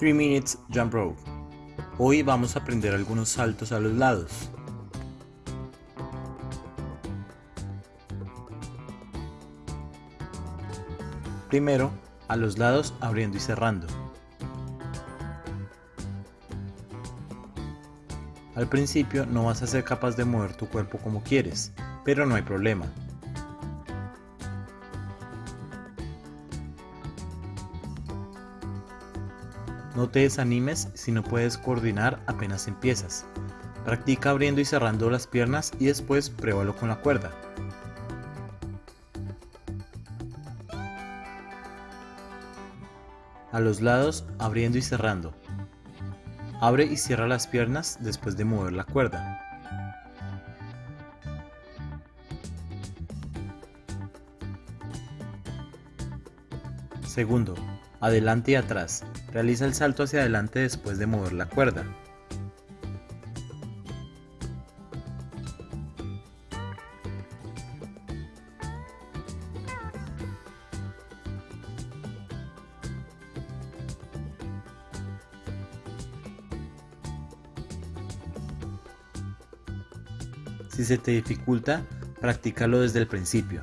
3 Minutes Jump Rope. Hoy vamos a aprender algunos saltos a los lados. Primero, a los lados abriendo y cerrando. Al principio no vas a ser capaz de mover tu cuerpo como quieres, pero no hay problema. No te desanimes si no puedes coordinar apenas empiezas. Practica abriendo y cerrando las piernas y después pruébalo con la cuerda. A los lados abriendo y cerrando. Abre y cierra las piernas después de mover la cuerda. Segundo, adelante y atrás. Realiza el salto hacia adelante después de mover la cuerda. Si se te dificulta, practícalo desde el principio.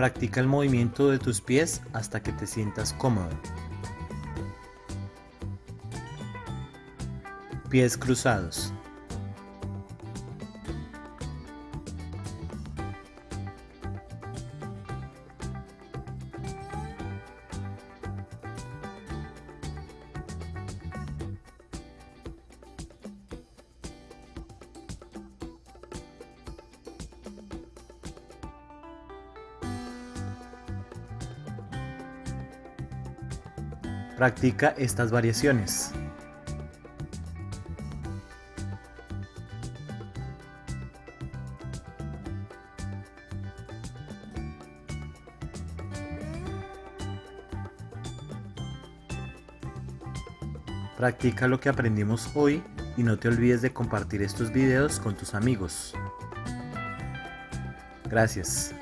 Practica el movimiento de tus pies hasta que te sientas cómodo. Pies cruzados. Practica estas variaciones. Practica lo que aprendimos hoy y no te olvides de compartir estos videos con tus amigos. Gracias.